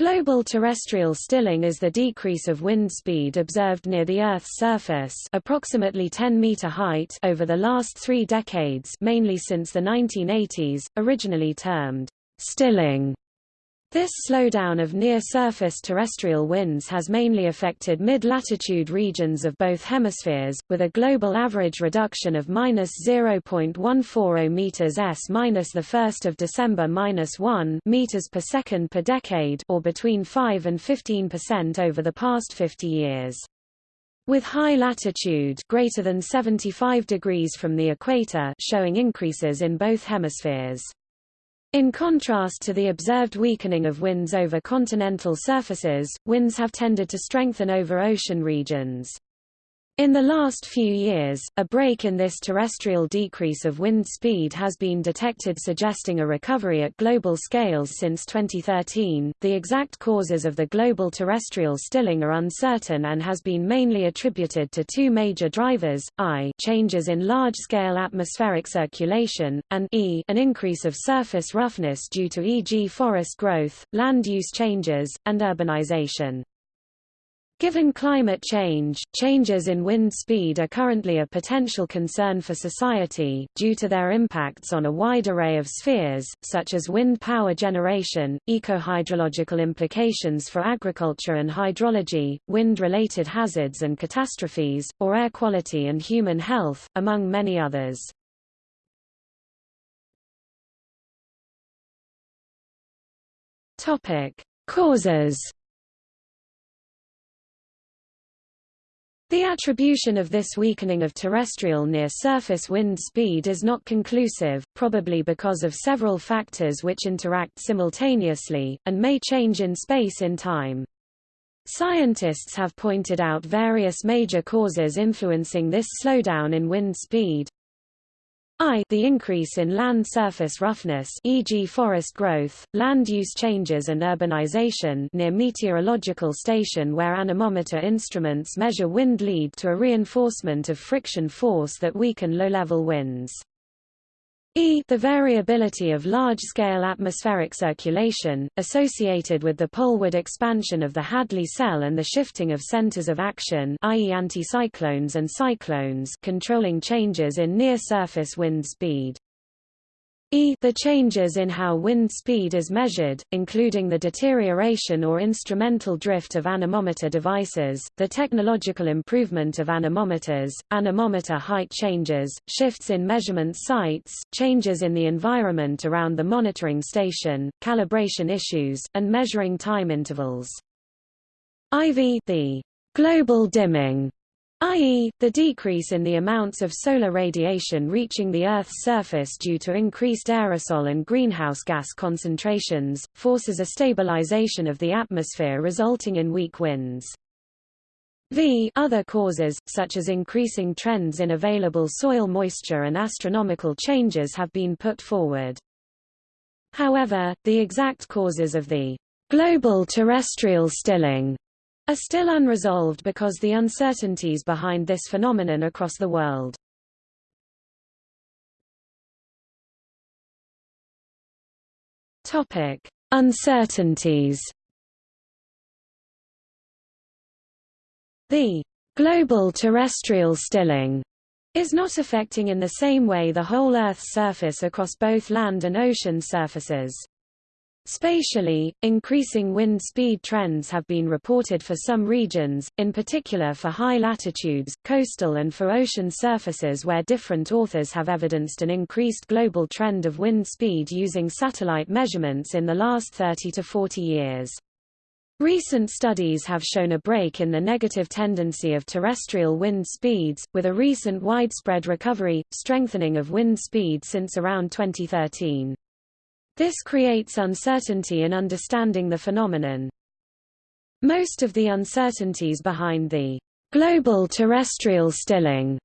Global terrestrial stilling is the decrease of wind speed observed near the Earth's surface approximately 10 meter height over the last three decades mainly since the 1980s, originally termed stilling. This slowdown of near-surface terrestrial winds has mainly affected mid-latitude regions of both hemispheres, with a global average reduction of minus 0.140 meters s minus the 1st of December minus 1 meters per second per decade, or between 5 and 15 percent over the past 50 years. With high latitude greater than 75 degrees from the equator showing increases in both hemispheres. In contrast to the observed weakening of winds over continental surfaces, winds have tended to strengthen over ocean regions. In the last few years, a break in this terrestrial decrease of wind speed has been detected suggesting a recovery at global scales since 2013. The exact causes of the global terrestrial stilling are uncertain and has been mainly attributed to two major drivers, i changes in large-scale atmospheric circulation, and e an increase of surface roughness due to e.g. forest growth, land use changes, and urbanization. Given climate change, changes in wind speed are currently a potential concern for society, due to their impacts on a wide array of spheres, such as wind power generation, ecohydrological implications for agriculture and hydrology, wind-related hazards and catastrophes, or air quality and human health, among many others. Causes The attribution of this weakening of terrestrial near-surface wind speed is not conclusive, probably because of several factors which interact simultaneously, and may change in space in time. Scientists have pointed out various major causes influencing this slowdown in wind speed, I the increase in land surface roughness e.g. forest growth, land use changes and urbanization near meteorological station where anemometer instruments measure wind lead to a reinforcement of friction force that weaken low-level winds. E the variability of large-scale atmospheric circulation, associated with the poleward expansion of the Hadley cell and the shifting of centers of action i.e. anticyclones and cyclones controlling changes in near-surface wind speed. E the changes in how wind speed is measured, including the deterioration or instrumental drift of anemometer devices, the technological improvement of anemometers, anemometer height changes, shifts in measurement sites, changes in the environment around the monitoring station, calibration issues, and measuring time intervals. IV the global dimming i.e., the decrease in the amounts of solar radiation reaching the Earth's surface due to increased aerosol and greenhouse gas concentrations, forces a stabilization of the atmosphere resulting in weak winds. V other causes, such as increasing trends in available soil moisture and astronomical changes have been put forward. However, the exact causes of the global terrestrial stilling are still unresolved because the uncertainties behind this phenomenon across the world. Topic: Uncertainties. The global terrestrial stilling is not affecting in the same way the whole Earth's surface across both land and ocean surfaces. Spatially, increasing wind speed trends have been reported for some regions, in particular for high latitudes, coastal and for ocean surfaces where different authors have evidenced an increased global trend of wind speed using satellite measurements in the last 30 to 40 years. Recent studies have shown a break in the negative tendency of terrestrial wind speeds, with a recent widespread recovery, strengthening of wind speed since around 2013. This creates uncertainty in understanding the phenomenon. Most of the uncertainties behind the global terrestrial stilling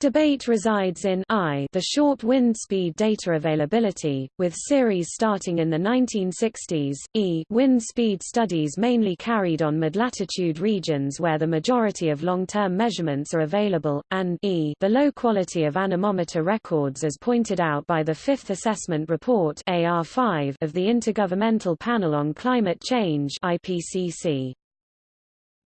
Debate resides in I the short wind speed data availability, with series starting in the 1960s, E wind speed studies mainly carried on mid-latitude regions where the majority of long-term measurements are available, and E the low quality of anemometer records as pointed out by the Fifth Assessment Report AR5 of the Intergovernmental Panel on Climate Change IPCC.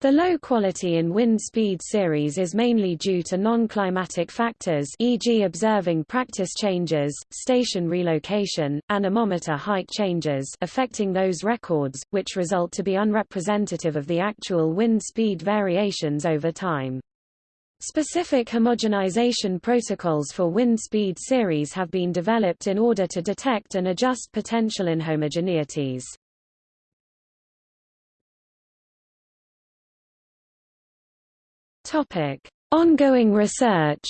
The low quality in wind speed series is mainly due to non-climatic factors e.g. observing practice changes, station relocation, anemometer height changes affecting those records, which result to be unrepresentative of the actual wind speed variations over time. Specific homogenization protocols for wind speed series have been developed in order to detect and adjust potential inhomogeneities. Topic: Ongoing research.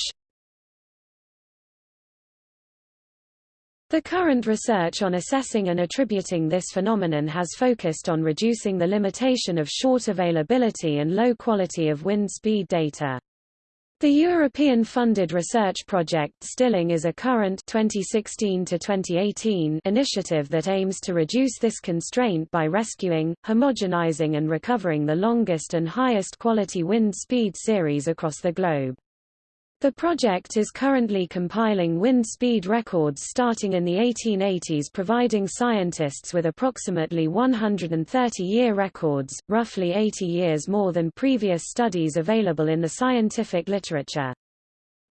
The current research on assessing and attributing this phenomenon has focused on reducing the limitation of short availability and low quality of wind speed data. The European-funded research project Stilling is a current 2016 initiative that aims to reduce this constraint by rescuing, homogenizing and recovering the longest and highest quality wind speed series across the globe. The project is currently compiling wind speed records starting in the 1880s providing scientists with approximately 130-year records, roughly 80 years more than previous studies available in the scientific literature.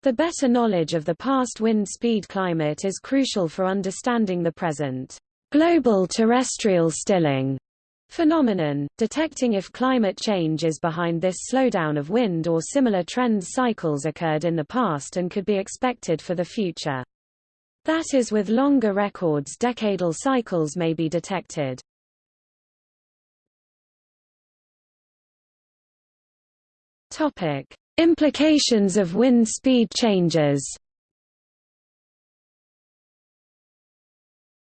The better knowledge of the past wind speed climate is crucial for understanding the present global terrestrial stilling phenomenon, detecting if climate change is behind this slowdown of wind or similar trends cycles occurred in the past and could be expected for the future. That is with longer records decadal cycles may be detected. Topic: Implications of wind speed changes.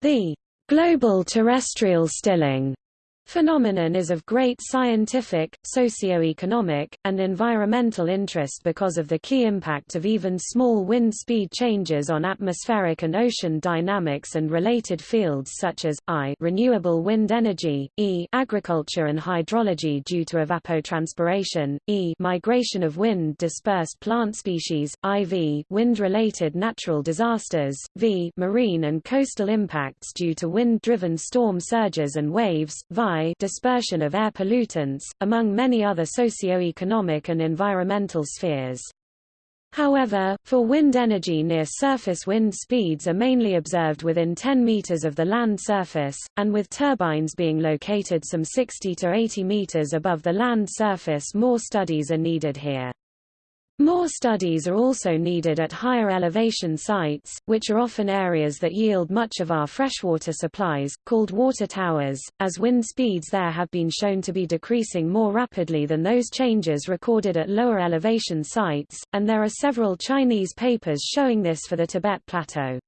The global terrestrial stilling phenomenon is of great scientific, socio-economic, and environmental interest because of the key impact of even small wind speed changes on atmospheric and ocean dynamics and related fields such as, I renewable wind energy, E agriculture and hydrology due to evapotranspiration, E migration of wind-dispersed plant species, IV wind-related natural disasters, V marine and coastal impacts due to wind-driven storm surges and waves, VI dispersion of air pollutants, among many other socio-economic and environmental spheres. However, for wind energy near surface wind speeds are mainly observed within 10 meters of the land surface, and with turbines being located some 60 to 80 meters above the land surface more studies are needed here. More studies are also needed at higher elevation sites, which are often areas that yield much of our freshwater supplies, called water towers, as wind speeds there have been shown to be decreasing more rapidly than those changes recorded at lower elevation sites, and there are several Chinese papers showing this for the Tibet Plateau.